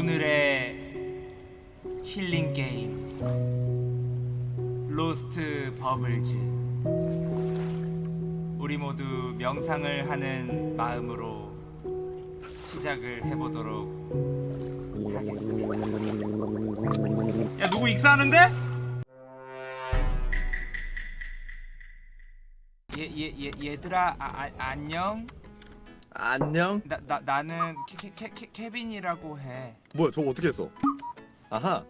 오늘의 힐링 게임. Lost Bubbles. 우리 모두 명상을 하는 마음으로 시작을 해보도록 하겠습니다. 야 누구 익사하는데? 얘, 얘, 얘, 얘들아 아, 아, 안녕 안녕. 나, 나, 나는 케, 케, 케, 케빈이라고 해 뭐야 저거 어떻게 했어? 아하.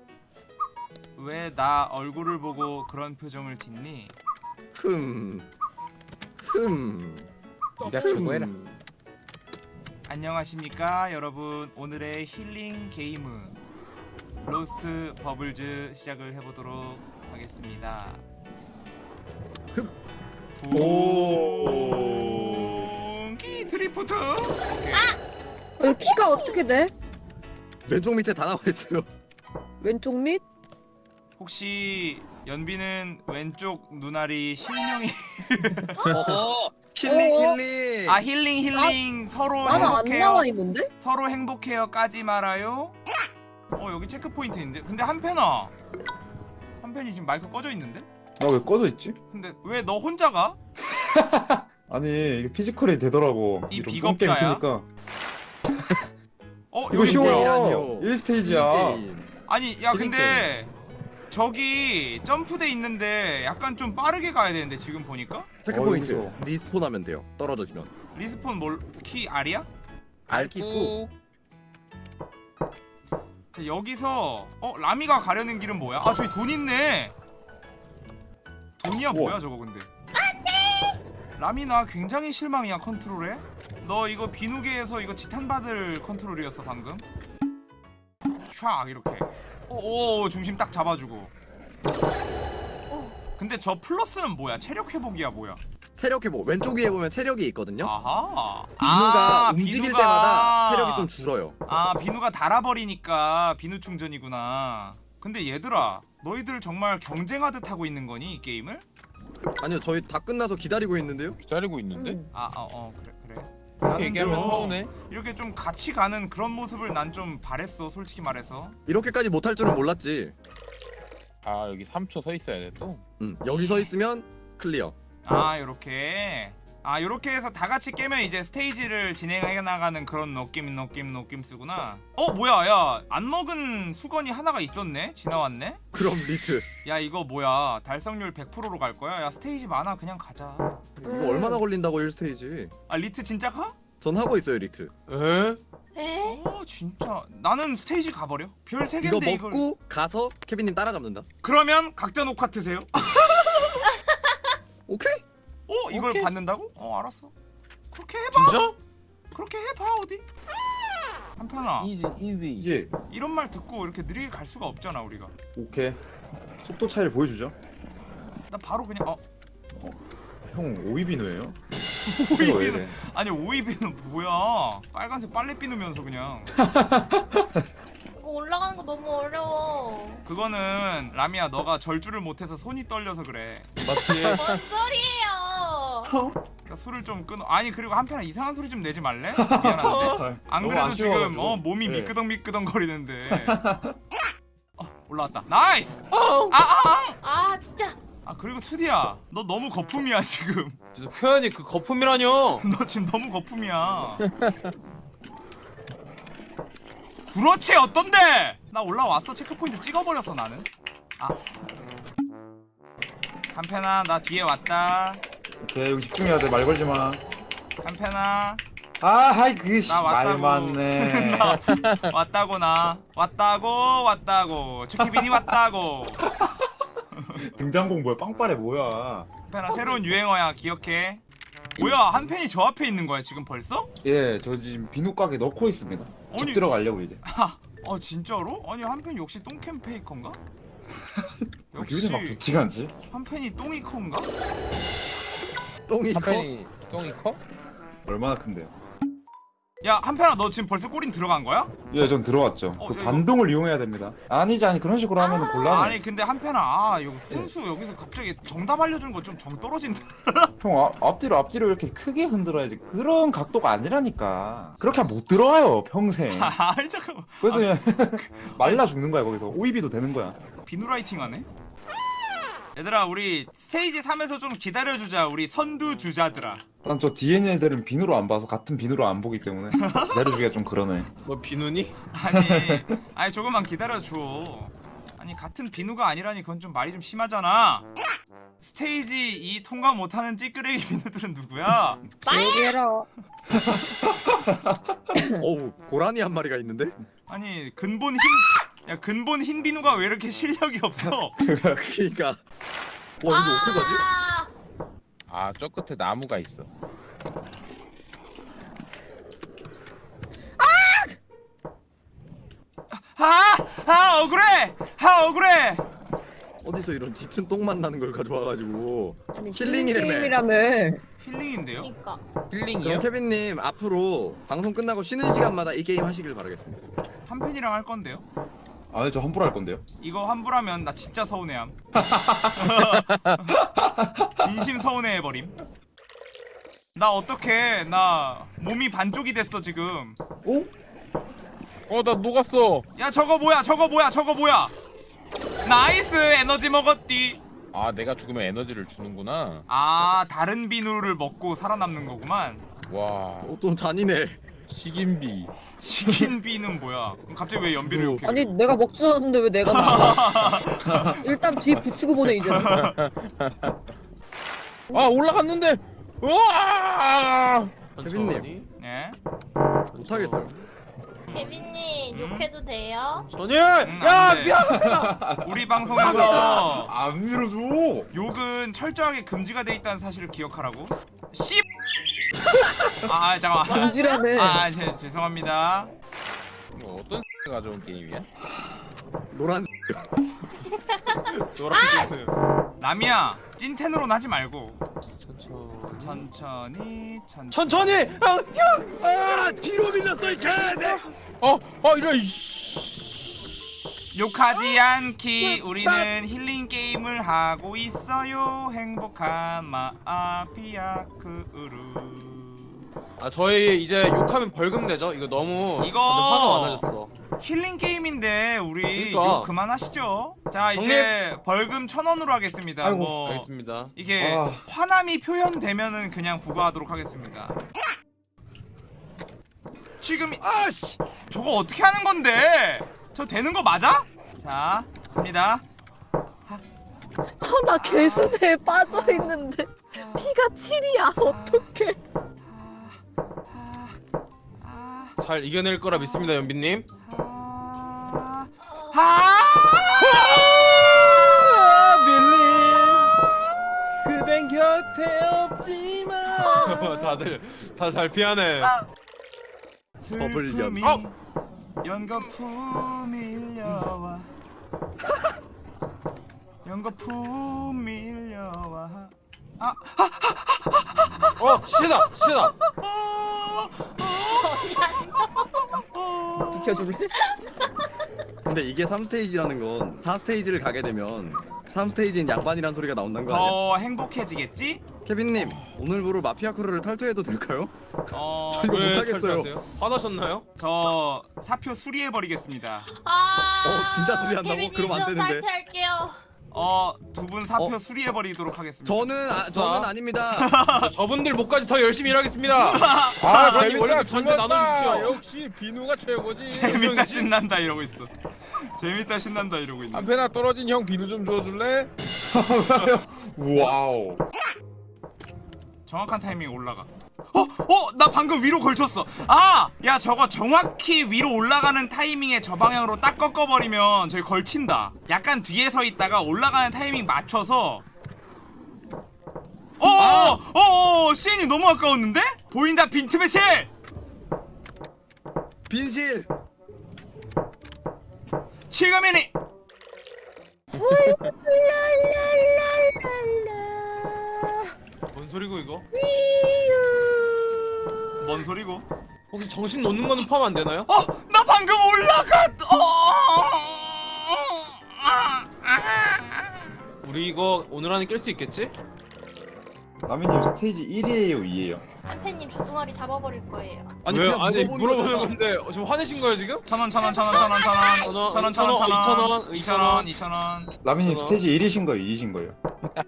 왜 나 얼굴을 보고 그런 표정을 짓니? 흠. 흠. 네가 최고해라. 흠. 안녕하십니까 여러분 오늘의 힐링 게임은 Lost Bubbles 시작을 해보도록 하겠습니다 흡. 오케이 어, 키가 어떻게 돼? 왼쪽 밑에 다 나와 있어요. 왼쪽 밑? 혹시 연비는 왼쪽 눈알이 실명이 어허. 힐링 어? 힐링. 아 힐링 힐링 서로 나는 안 행복해요 나와 있는데? 서로 행복해요 까지 말아요 어 여기 체크 포인트 있는데 근데 한편아 한편이 지금 마이크 꺼져 있는데 나 왜 꺼져 있지? 근데 왜 너 혼자 가? 아니 이게 피지컬이 되더라고. 이 이런 비겁자야? 게임 치니까. 어 이거 여기 쉬워. 뭐야? 아니요. 1 stage야. 게임. 아니 야 근데 저기 점프대 있는데 약간 좀 빠르게 가야 되는데 지금 보니까 체크 어, 포인트. respawn하면 돼요. 떨어지면. respawn 뭘 키 R이야? R키 꾹. 자, 여기서 어 라미가 가려는 길은 뭐야? 아 저기 돈 있네. 돈이야 우와. 뭐야 저거 근데? 안돼. 라미 나 굉장히 실망이야 컨트롤에. 너 이거 비누계에서 이거 지탄 받을 컨트롤이었어 방금. 촥 이렇게. 오, 오 중심 딱 잡아주고. 근데 저 플러스는 뭐야? 체력 회복이야 뭐야? 체력 회복. 왼쪽 위에 보면 체력이 있거든요. 아하. 비누가 아, 움직일 비누가- 때마다 체력이 좀 줄어요. 아 비누가 달아버리니까 비누 충전이구나 근데 얘들아 너희들 정말 경쟁하듯 하고 있는 거니 이 게임을? 아니요 저희 다 끝나서 기다리고 있는데요. 기다리고 있는데? 응. 아어 어, 그래 그래 나는 얘기하면 좀 서운해. 이렇게 좀 같이 가는 그런 모습을 난 좀 바랬어 솔직히 말해서 이렇게까지 못할 줄은 몰랐지. 아 여기 3초 서 있어야 돼 또? 음, 여기 서 있으면 클리어. 아 요렇게 아 요렇게 해서 다 같이 깨면 이제 stage를 진행해 나가는 그런 느낌 느낌 느낌 쓰구나 어 뭐야 야 안 먹은 수건이 하나가 있었네 지나왔네 그럼 retry. 야 이거 뭐야 달성률 100%로 갈 거야? 야 stage 많아 그냥 가자 이거 음. 얼마나 걸린다고 1 stage? 아 retry 진짜 가? 전 하고 있어요 retry. 에? 에? 어 진짜 나는 stage 가버려 별세 이거 개인데 이걸 먹고 가서 케빈님 따라잡는다. 그러면 각자 녹화 트세요 오케이? 어 이걸 오케이. 받는다고? 어 알았어 그렇게 해봐 진짜? 그렇게 해봐 어디 한편아 easy easy 예. 이런 말 듣고 이렇게 느리게 갈 수가 없잖아 우리가 오케이. 속도 차이를 보여주죠. 나 바로 그냥 어 형 오이비누예요? 오이비누 아니 오이비누 뭐야 빨간색 빨래 비누면서 그냥 이거 올라가는 거 너무 어려워. 그거는 라미야 너가 절주를 못해서 손이 떨려서 그래 맞지? 뭔 소리예요? 그러니까 술을 좀 끊어. 아니 그리고 한편아 이상한 소리 좀 내지 말래? 미안한데. 안 그래도 지금 어 몸이 네. 미끄덩미끄덩 거리는데. 어, 올라왔다. nice! 아 아 아, 아 진짜. 아, 그리고 투디야 너 너무 거품이야 지금. 진짜 표현이 그 거품이라뇨. 너 지금 너무 거품이야. 그렇지 어떤데? 나 올라왔어. 체크포인트 찍어버렸어 나는. 아. 한편아 나 뒤에 왔다 오케이 여기 집중해야 돼 말 걸지 마. 한편아 아 하이 그게 나말 왔다고. 많네. 나 왔다고 나 왔다고 왔다고 최케빈이 왔다고 등장곡 뭐야? 빵빠레 뭐야? 한편아 새로운 유행어야 기억해 뭐야 한 팬이 저 앞에 있는 거야 지금 벌써? 예, 저 지금 비누 가게 넣고 있습니다. 아니- 집 들어가려고 이제. 어 진짜로? 아니 한 팬이 역시 똥캠 페이커인가? 기분이 막 역시 좋지가 않지? 한 팬이 똥이커인가? 똥이 커? 한편이 똥이 커? 얼마나 큰데요? 야 한편아 너 지금 벌써 골인 들어간 거야? 예, 전 들어왔죠. 어, 그 야, 반동을 이용해야 됩니다. 아니지, 아니 그런 식으로 하면 은 곤란해. 아니 근데 한편아 아 여기 훈수 여기서 갑자기 정답 알려주는 거 좀 정 떨어진다 형 앞, 앞뒤로 앞뒤로 이렇게 크게 흔들어야지. 그런 각도가 아니라니까. 그렇게 하면 못 들어와요 평생. 아이 잠깐만 그래서 그냥 말라 죽는 거야 거기서. 오이비도 되는 거야. 비누라이팅 하네 얘들아 우리 stage 3에서 좀 기다려주자 우리 선두 주자들아 난 저 DNA 애들은 비누로 안 봐서 같은 비누로 안 보기 때문에 기다려주기가 좀 그러네. 너 비누니? 아니 아니 조금만 기다려줘 아니 같은 비누가 아니라니 그건 좀 말이 좀 심하잖아 스테이지 2 통과 못하는 찌끄레기 비누들은 누구야? 얘기해라. 어우 고라니 한 마리가 있는데? 아니 근본 흰 야 근본 흰 비누가 왜 이렇게 실력이 없어 그니까 와 이거 어떻게 가지? 아, 아저 끝에 나무가 있어. 아! 아 억울해! 아 억울해! 어디서 이런 짙은 똥만 나는 걸 가져와가지고 힐링이라며. 게임이라며. 힐링인데요? 그니까. 그럼 힐링이요? 케빈님 앞으로 방송 끝나고 쉬는 시간마다 이 게임 하시길 바라겠습니다 한 팬이랑 할 건데요? 아니 저 환불할 건데요. 이거 환불하면 나 진짜 서운해함. 진심 서운해해버림. 나 어떡해. 나 몸이 반쪽이 됐어 지금. 어? 나 녹았어. 야 저거 뭐야? 저거 뭐야? 저거 뭐야? nice! 에너지 먹었디. 아 내가 죽으면 에너지를 주는구나. 아 다른 비누를 먹고 살아남는 거구만. 와. 어, 또 잔이네 식인비. 치킨 비는 뭐야 그럼 갑자기 왜 연비를 이렇게 아니 내가 먹었는데 왜 내가? 일단 뒤 붙이고 보내 이제. 아 올라갔는데. 우와! 케빈님. 천천히. 네? 못하겠어요 케빈님 음? 욕해도 돼요? 천천히. 음, 야안 돼. 미안. 우리 방송에서 안 밀어줘. 욕은 철저하게 금지가 돼 있다는 사실을 기억하라고 씨 아 잠깐만 금지라네. 아 제, 죄송합니다 이거 어떤 가져온 게임이야? 노란 노란색. 남이야 찐텐으로는 하지 말고 천천히. 천천히 천천히. 아, 형. 아 뒤로 밀렸어 이 개새 어, 어 이런 이씨. 욕하지 않기 우리는 힐링 게임을 하고 있어요 행복한 마피아크으루 아 저희 이제 욕하면 벌금 내죠? 이거 너무 이거- 화가 많아졌어. 힐링 게임인데 우리 그러니까. 욕 그만하시죠 자 이제 벌금 천 원으로 하겠습니다 아이고, 뭐 알겠습니다. 이게 아. 화남이 표현되면은 그냥 부과하도록 하겠습니다 지금 아씨 저거 어떻게 하는 건데 저 되는 거 맞아? 자 갑니다 아, 나 개수대에 빠져 있는데 피가 7이야. 어떡해? 잘 이겨낼 거라 믿습니다, 연빈님. 아, 아, 빌리 그댄 곁에 없지만 다들 다 잘 피하네. 슬픔이 버블연. 연거품 밀려와 연거품 밀려와 아, 어 시다 시다. 비켜줄래? 근데 이게 3스테이지라는 건 4스테이지를 가게 되면 3스테이지인 양반이란 소리가 나온다는 거 아니야? 더 행복해지겠지? 케빈님 오늘부로 마피아 크루를 탈퇴해도 될까요? 어, 저 이거 왜 못하겠어요. 화나셨나요? 저 사표 수리해버리겠습니다 아. 어, 진짜 수리 한다고? 케빈님, 그럼 저 안 되는데. 탈퇴할게요. 어, 두 분 사표 어? 수리해 버리도록 하겠습니다 저는 아. 저는 아닙니다 저분들 목까지 더 열심히 일하겠습니다. 아, 아니 재밌다, 원래 전체 재밌다. 나눠주십시오. 역시 비누가 최고지. 재밌다 신난다 이러고 있어 재밌다 신난다 이러고 있네 한편아 떨어진 형 비누 좀 줘줄래? wow. 정확한 타이밍에 올라가 어? 어? 나 방금 위로 걸쳤어 아! 야 저거 정확히 위로 올라가는 타이밍에 저 방향으로 딱 꺾어버리면 저기 걸친다 약간 뒤에 서 있다가 올라가는 타이밍 맞춰서 어어어 어어 시인이 너무 아까웠는데? 보인다 빈틈의 실! 빈실 지금이니! 뭔 소리고 이거? 뭔 소리고? 혹시 정신 놓는 거는 포함 안 되나요? 어, 나 방금 올라갔. 어. 아, 아. 우리 이거 오늘 안에 깰 수 있겠지? 라미님 stage 1이에요 2에요? 한편님 주둥아리 잡아버릴 거예요. 그냥 아니 물어보는. 건데 어, 지금 화내신 거예요 지금? 천 원, 천 원, 천 원, 천 원, 천 원, 천 원, 천 원, 천 원, 천 원, 이천 원, 이천 원. 라미님. stage 1이신 거예요 2이신 거예요?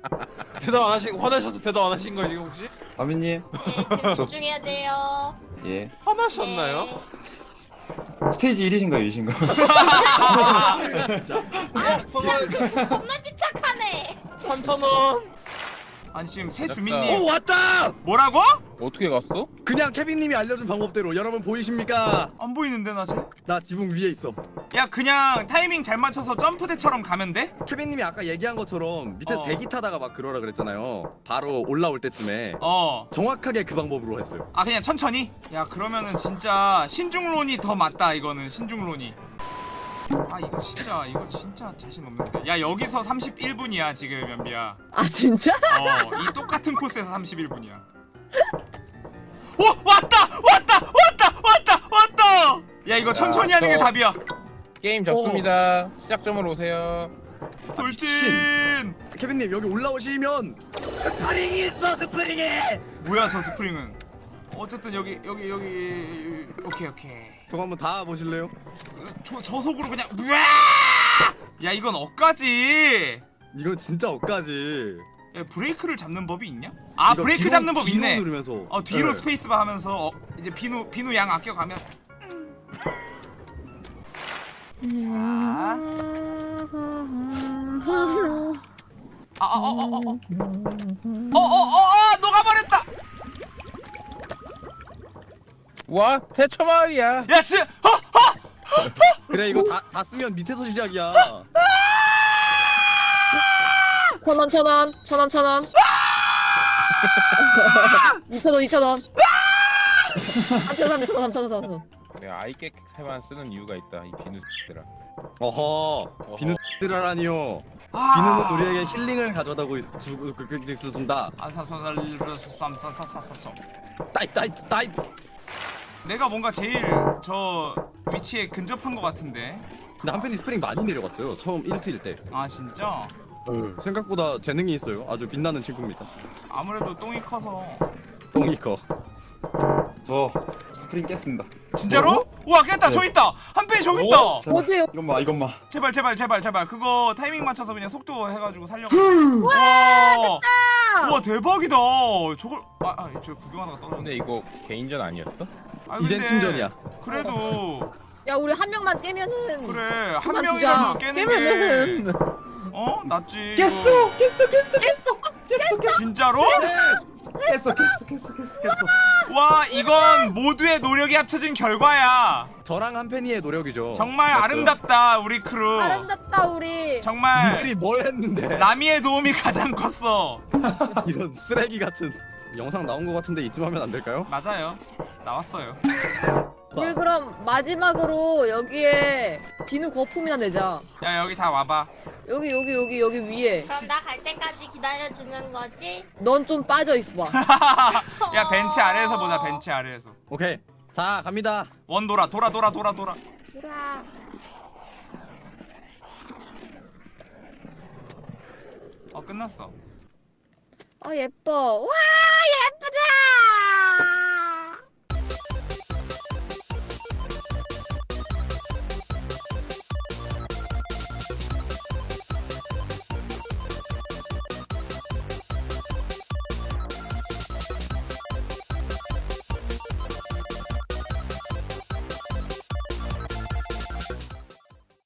대답 안 하시고 화내셔서 대답 안 하신 거예요 지금 혹시? 라미님 네, 지금 집중해야 돼요. 예 화나셨나요? 네. 스테이지 1이신가요 2이신가요? 아 진짜 겁나 집착하네. 3천원 아니 지금 새오 주민님 왔다! 뭐라고? 어떻게 갔어? 그냥 케빈님이 알려준 방법대로 여러분 보이십니까? 안 보이는데 나 쟤? 나 지붕 위에 있어. 야 그냥 타이밍 잘 맞춰서 점프대처럼 가면 돼? 케빈님이 아까 얘기한 것처럼 밑에서 어. 대기 타다가 막 그러라 그랬잖아요. 바로 올라올 때쯤에 어. 정확하게 그 방법으로 했어요. 아 그냥 천천히? 야 그러면은 진짜 신중론이 더 맞다 이거는 신중론이 아 이거 진짜 이거 진짜 자신 없는데 야 여기서 31분이야 지금 연비야. 아 진짜? 어이 똑같은 코스에서 31분이야. 오 왔다! 왔다! 왔다! 왔다! 왔다! 야 이거 천천히 야, 하는 게 저- 답이야. 게임 접습니다. 시작점으로 오세요. 돌진! 케빈님 여기 올라오시면 스프링이 있어 스프링이. 뭐야 저 스프링은? 어쨌든 여기 여기 여기 오케이 오케이 저거 한번 다 보실래요? 저, 저속으로 그냥! 야 이건 억까지 이건 진짜 억까지. 야, 브레이크를 잡는 법이 있냐? 아 브레이크 뒤로- 잡는 법 있네 누르면서. 어 뒤로 네. 스페이스바 하면서 어, 이제 비누 비누 양 아껴가면 자 아아어어어어어어어어 녹아버렸다 와 태초 마을이야. 야스. 허! 허! 허! 그래 이거 다 다 쓰면 밑에서 시작이야. 천원 천원 천원 천원 2천원 2천원 3천원 3천원 내가 아이깨캐만 쓰는 이유가 있다 이 비누 들아 어허 비누 들아라니요 비누는 우리에게 힐링을 가져다고 주고 그그 준다 아사소살리브스 쌈싸싸싸싸 따이 따이 따이 내가 뭔가 제일 저 위치에 근접한 것 같은데. 근데 한편이 스프링 많이 내려갔어요. 처음 1트일 때. 아 진짜? 생각보다 재능이 있어요. 아주 빛나는 친구입니다. 아무래도 똥이 커서. 똥이 커. 저 스프링 깼습니다. 진짜로? 우와 깼다. 저 있다. 한편 저기 있다. 제발, 어디요? 이것만 이것만 제발 제발 제발 제발. 그거 타이밍 맞춰서 그냥 속도 해가지고 살려고. 와 우와 대박이다. 저걸 아저 구경하다가 떨어졌네. 근데 이거 개인전 아니었어? 아, 이젠 근데 팀전이야. 그래도 야 우리 한 명만 깨면은 그래 한 그만 명이라도 두자. 깨는 게 깨면은 어? 낫지 깼어 이거. 깼어 깼어 깼어 깼어 진짜로? 깼어 깼어 깼어 깼어 깼어 와 이건 모두의 노력이 합쳐진 결과야 저랑 한편이의 노력이죠. 정말. 아름답다 우리 크루 아름답다 우리 정말 니들이 뭘 했는데 라미의 도움이 가장 컸어 이런 쓰레기 같은 영상 나온 거 같은데 이쯤 하면 안 될까요? 맞아요 나왔어요. 우리 그럼 마지막으로 여기에 비누 거품이나 내자. 야 여기 다 와봐. 여기 여기 여기 여기 위에. 그럼 나 갈 때까지 기다려 주는 거지? 넌 좀 빠져 있어봐. 야 벤치 아래에서 보자 벤치 아래에서. 오케이. 자 갑니다. 원 돌아 돌아 돌아 돌아 돌아. 돌아. 어 끝났어. 아 예뻐. 와